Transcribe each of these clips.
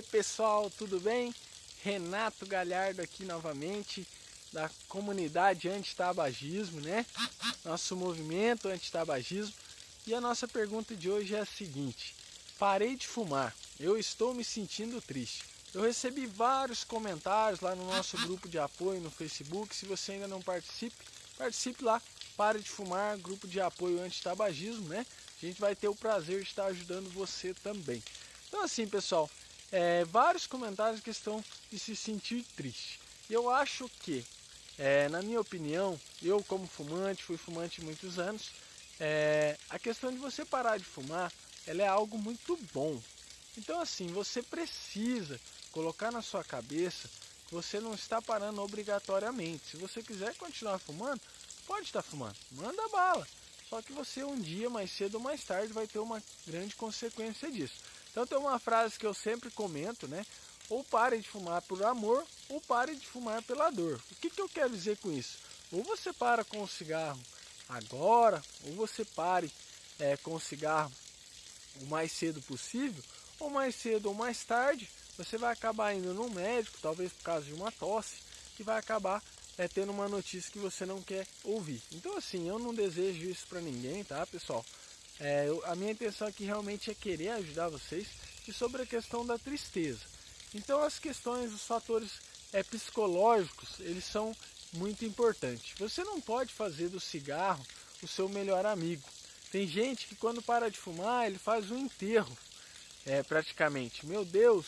aí pessoal, tudo bem? Renato Galhardo aqui novamente da comunidade anti-tabagismo, né? Nosso movimento anti-tabagismo. E a nossa pergunta de hoje é a seguinte: Parei de fumar, eu estou me sentindo triste. Eu recebi vários comentários lá no nosso grupo de apoio no Facebook. Se você ainda não participe, participe lá. Pare de fumar, grupo de apoio anti-tabagismo, né? A gente vai ter o prazer de estar ajudando você também. Então assim, pessoal, é, vários comentários que estão de se sentir triste. Eu acho que, é, na minha opinião, eu como fumante, fui fumante muitos anos, é, a questão de você parar de fumar, ela é algo muito bom. Então assim, você precisa colocar na sua cabeça que você não está parando obrigatoriamente. Se você quiser continuar fumando, pode estar fumando, manda bala. Só que você um dia, mais cedo ou mais tarde, vai ter uma grande consequência disso. Então tem uma frase que eu sempre comento, né? Ou pare de fumar por amor, ou pare de fumar pela dor. O que, que eu quero dizer com isso? Ou você para com o cigarro agora, ou você pare é, com o cigarro o mais cedo possível, ou mais cedo ou mais tarde, você vai acabar indo no médico, talvez por causa de uma tosse, e vai acabar é, tendo uma notícia que você não quer ouvir. Então assim, eu não desejo isso para ninguém, tá pessoal? É, eu, a minha intenção aqui realmente é querer ajudar vocês e sobre a questão da tristeza. Então as questões, os fatores é, psicológicos, eles são muito importantes. Você não pode fazer do cigarro o seu melhor amigo. Tem gente que quando para de fumar, ele faz um enterro, é, praticamente. Meu Deus,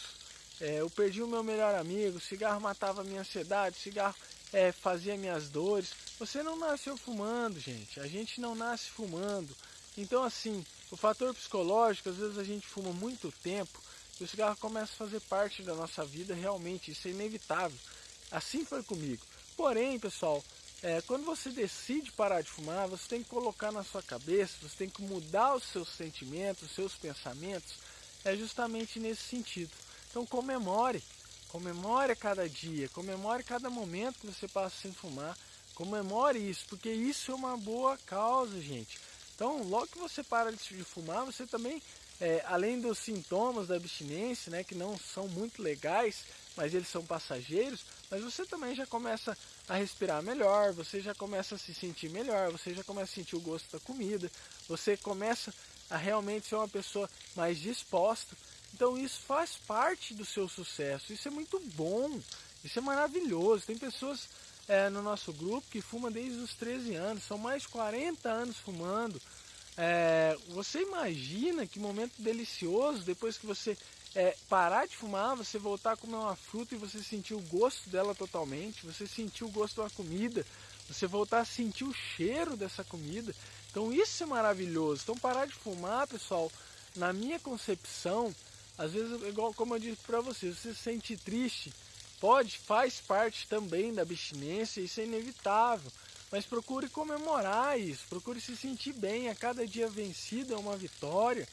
é, eu perdi o meu melhor amigo, o cigarro matava a minha ansiedade, o cigarro é, fazia minhas dores. Você não nasceu fumando, gente. A gente não nasce fumando. Então, assim, o fator psicológico, às vezes a gente fuma muito tempo e o cigarro começa a fazer parte da nossa vida, realmente, isso é inevitável. Assim foi comigo. Porém, pessoal, é, quando você decide parar de fumar, você tem que colocar na sua cabeça, você tem que mudar os seus sentimentos, os seus pensamentos, é justamente nesse sentido. Então comemore, comemore cada dia, comemore cada momento que você passa sem fumar, comemore isso, porque isso é uma boa causa, gente. Então, logo que você para de fumar, você também, é, além dos sintomas da abstinência, né, que não são muito legais, mas eles são passageiros, mas você também já começa a respirar melhor, você já começa a se sentir melhor, você já começa a sentir o gosto da comida, você começa a realmente ser uma pessoa mais disposta. Então isso faz parte do seu sucesso, isso é muito bom, isso é maravilhoso. Tem pessoas é, no nosso grupo que fuma desde os 13 anos, são mais de 40 anos fumando. É, você imagina que momento delicioso depois que você é, parar de fumar, você voltar a comer uma fruta e você sentir o gosto dela totalmente, você sentir o gosto da comida, você voltar a sentir o cheiro dessa comida. Então isso é maravilhoso. Então parar de fumar, pessoal, na minha concepção, às vezes, igual como eu disse para você, você se sente triste, Pode, faz parte também da abstinência, isso é inevitável. Mas procure comemorar isso, procure se sentir bem. A cada dia vencido é uma vitória,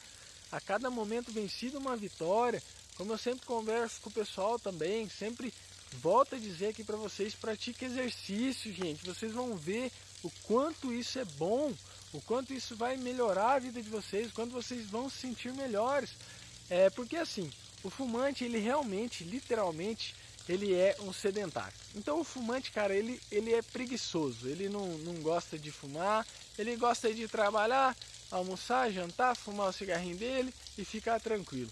a cada momento vencido é uma vitória. Como eu sempre converso com o pessoal também, sempre volto a dizer aqui para vocês, pratique exercício, gente. Vocês vão ver o quanto isso é bom, o quanto isso vai melhorar a vida de vocês, quando vocês vão se sentir melhores. É porque assim, o fumante, ele realmente, literalmente, ele é um sedentário. Então o fumante, cara, ele, ele é preguiçoso, ele não, não gosta de fumar, ele gosta de trabalhar, almoçar, jantar, fumar o cigarrinho dele e ficar tranquilo.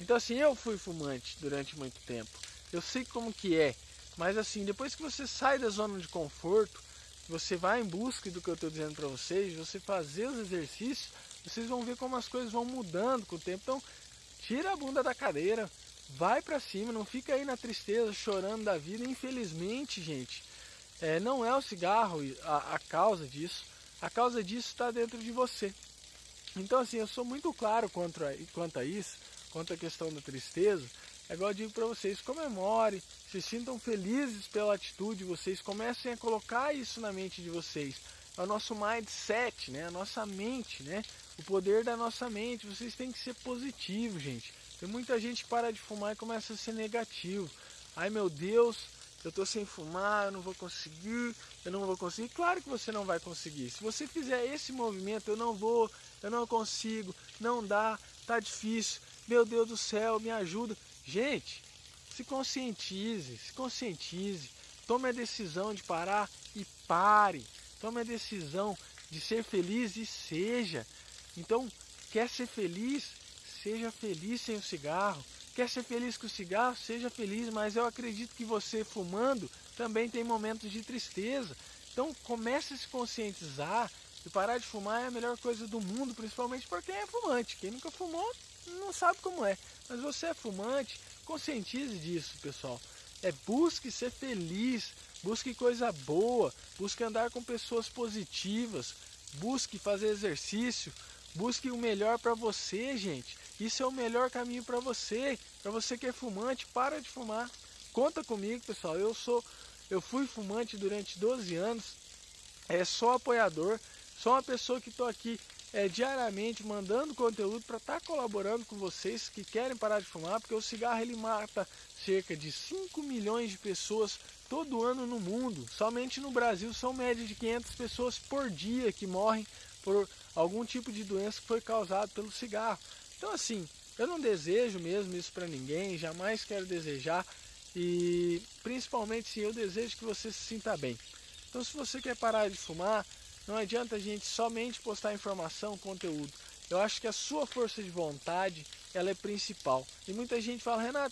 Então assim, eu fui fumante durante muito tempo, eu sei como que é, mas assim, depois que você sai da zona de conforto, você vai em busca do que eu estou dizendo para vocês, você fazer os exercícios, vocês vão ver como as coisas vão mudando com o tempo. Então, tira a bunda da cadeira, vai para cima, não fica aí na tristeza, chorando da vida. Infelizmente, gente, é, não é o cigarro a, a causa disso. A causa disso está dentro de você. Então, assim, eu sou muito claro quanto a, quanto a isso, quanto à questão da tristeza. É igual eu digo para vocês, comemore, se sintam felizes pela atitude, vocês comecem a colocar isso na mente de vocês. É o nosso mindset, né? a nossa mente, né? O poder da nossa mente. Vocês têm que ser positivos, gente. Tem muita gente que para de fumar e começa a ser negativo. Ai meu Deus, eu tô sem fumar, eu não vou conseguir, eu não vou conseguir. Claro que você não vai conseguir. Se você fizer esse movimento, eu não vou, eu não consigo, não dá, tá difícil. Meu Deus do céu, me ajuda. Gente, se conscientize, se conscientize, tome a decisão de parar e pare. Tome a decisão de ser feliz e seja. Então, quer ser feliz? Seja feliz sem o cigarro. Quer ser feliz com o cigarro? Seja feliz, mas eu acredito que você fumando também tem momentos de tristeza. Então comece a se conscientizar e parar de fumar é a melhor coisa do mundo, principalmente para quem é fumante. Quem nunca fumou não sabe como é. Mas você é fumante, conscientize disso, pessoal. É busque ser feliz, busque coisa boa, busque andar com pessoas positivas, busque fazer exercício, busque o melhor para você, gente. Isso é o melhor caminho para você. Para você que é fumante, para de fumar. Conta comigo, pessoal. Eu sou eu fui fumante durante 12 anos. É só apoiador, só uma pessoa que estou aqui é, diariamente mandando conteúdo para estar tá colaborando com vocês que querem parar de fumar, porque o cigarro ele mata cerca de 5 milhões de pessoas todo ano no mundo. Somente no Brasil são média de 500 pessoas por dia que morrem por algum tipo de doença que foi causado pelo cigarro. Então assim, eu não desejo mesmo isso para ninguém, jamais quero desejar e principalmente sim, eu desejo que você se sinta bem. Então se você quer parar de fumar, não adianta a gente somente postar informação, conteúdo. Eu acho que a sua força de vontade, ela é principal. E muita gente fala, Renato,